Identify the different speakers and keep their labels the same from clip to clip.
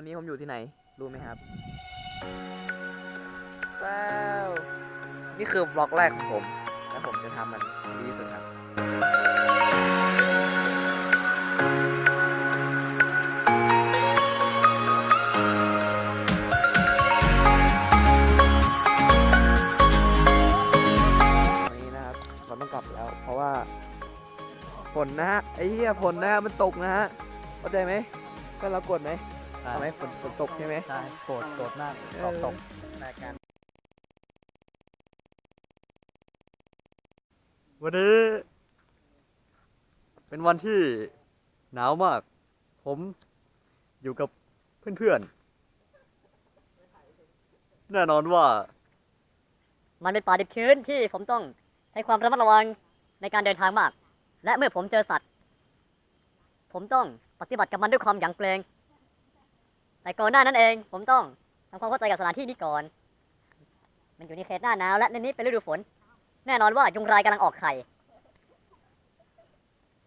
Speaker 1: วันนี้ผมอยู่ที่ไหน รู้ไหมครับว้าวนี่คือบล็อกแรกของผม และผมจะทำมันดีที่สุดครับ วันนี้นะครับเราต้องกลับแล้ว เพราะว่าฝนนะฮะ ไอ้เหี้ยฝนนะฮะ มันตกนะฮะ เข้าใจไหมก็เรากดไหม ทำไมฝนฝนตกใช่ไหม
Speaker 2: ใช่โกรธโกรธมาก
Speaker 1: เออ
Speaker 2: สอบตก
Speaker 1: รายการ
Speaker 2: วันนี้ เป็นวันที่หนาวมาก ผมอยู่กับเพื่อนๆ แน่นอนว่า
Speaker 3: มันเป็นป่าดิบชื้นที่ผมต้องใช้ความระมัดระวังในการเดินทางมาก และเมื่อผมเจอสัตว์ ผมต้องปฏิบัติกับมันด้วยความหยั่งเกรง แต่ก่อนหน้านั้นเอง ผมต้องทำความเข้าใจกับสถานที่นี้ก่อน มันอยู่ในเขตหน้าหนาวและในนี้เป็นฤดูฝน แน่นอนว่ายุงลายกำลังออกไข่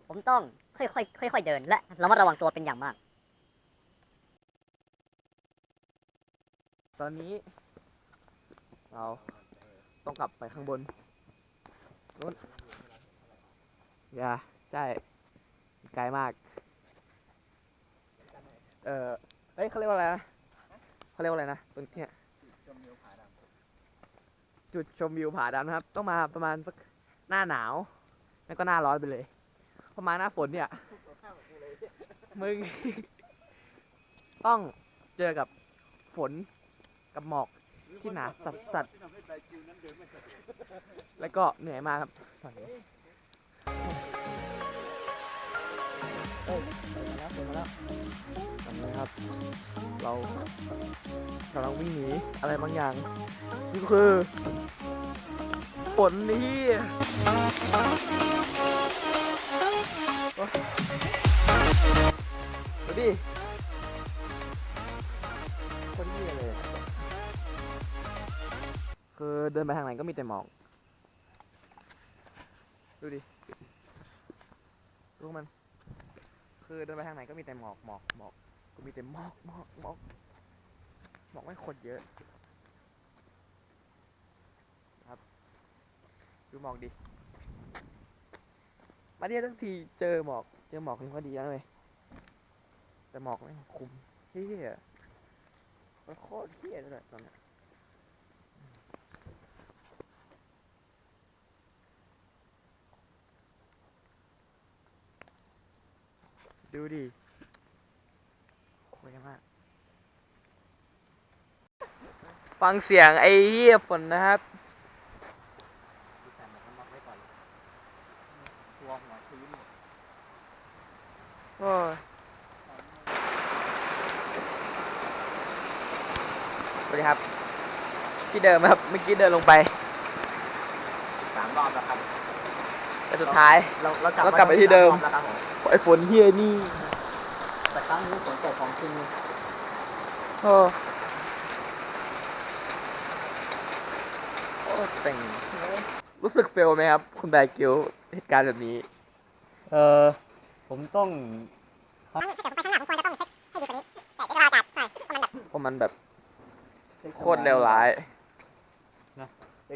Speaker 3: ผมต้องค่อยๆค่อยๆเดิน และระมัดระวังตัวเป็นอย่างมาก
Speaker 1: ตอนนี้ เราต้องกลับไปข้างบนนู้นอย่าใช่ไกลมาก เอ่อ อ้ยเขาเรียกว่าอะไรนะเขาเรียกว่าอะไรนะตรงเนี้ยจุดชมวิวผาดำนะครับ ต้องมาประมาณสักหน้าหนาวแล้ก็หน้าร้อนไปเลยพอมาหน้าฝนเนี่ย มึง ต้องเจอกับฝนกับหมอกที่หนาสัสสัสแล้วก็เหนื่อยมากครับตอนนี้ เอ้ยฝนมาแล้วมาแล้วทำไงครับ เรากำลังวิ่งหนีอะไรบางอย่างนี่ก็คือฝนนี่ดูดิคนเหี้ยเลย คือเดินไปทางไหนก็มีแต่หมอก ดูดิดูมัน คือเดินไปทางไหนก็มีแต่หมอกหมอกหมอกก็มีแต่หมอกหมอกหมอกหมอกไม่คนเยอะ ครับ ดูหมอกดิ มาเที่ยทั้งทีเจอหมอก เจอหมอกนี่ก็ดีแล้วเลยแต่หมอกไม่คุมเฮียมันโคตรเฮียเลยตอนเนี้ ดูดิโคตรมาก ฟังเสียงไอ้เหี้ยฝนนะครับโอ้ยสวัสดีครับ ที่เดิมครับ เมื่อกี้เดินลงไป
Speaker 2: สามรอบแล้วครับ
Speaker 1: แต่สุดท้าย
Speaker 2: เราเรา
Speaker 1: เรากลับไปที่เดิม
Speaker 2: สารอบแล้วครับผม
Speaker 1: ไอ้ฝนเฮียนี่
Speaker 2: แต่ครั้งนี้ฝนตกของจริง
Speaker 1: โอ้โอ้เซ็งรู้สึก fail ไหมครับ คุณแบร์กิลเหตุการณ์แบบนี้
Speaker 2: เออผมต้อง
Speaker 1: เพราะมันแบบโคตรเลวร้าย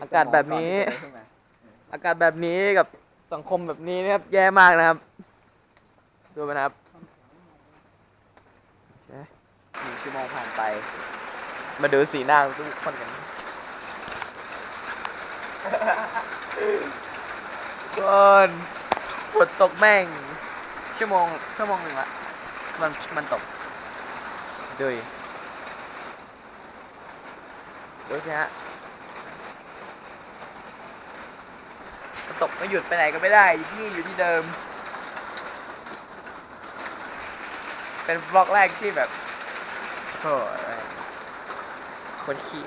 Speaker 1: อากาศแบบนี้ อากาศแบบนี้กับ สังคมแบบนี้นะครับ แย่มากนะครับ ดูมันะครับหนึ่งชั่วโมงผ่านไป มาดูสีหน้าทุกคนกันก่อนฝนตกแม่ง ชั่วโมง ชั่วโมงหนึ่งละมันมันตกดูดิดูสิฮะ มัน ตกไม่หยุดไปไหนก็ไม่ได้อยู่ที่นี่อยู่ที่เดิม เป็นบล็อกแรกที่แบบโอ้คนขี้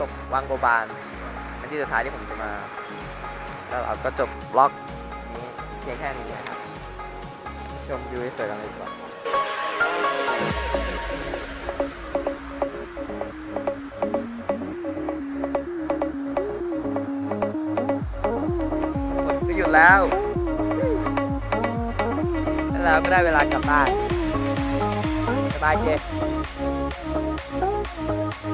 Speaker 1: ตกวังโบบานเป็นที่สุดท้ายที่ผมจะมาแล้วเราก็จบบล็อกนี้เพียงแค่นี้นะครับ ชมวิวสวยๆกันเลยดีกว่าฝนก็หยุดแล้วแล้วก็ได้เวลากลับบ้านสบายเจ
Speaker 3: ผ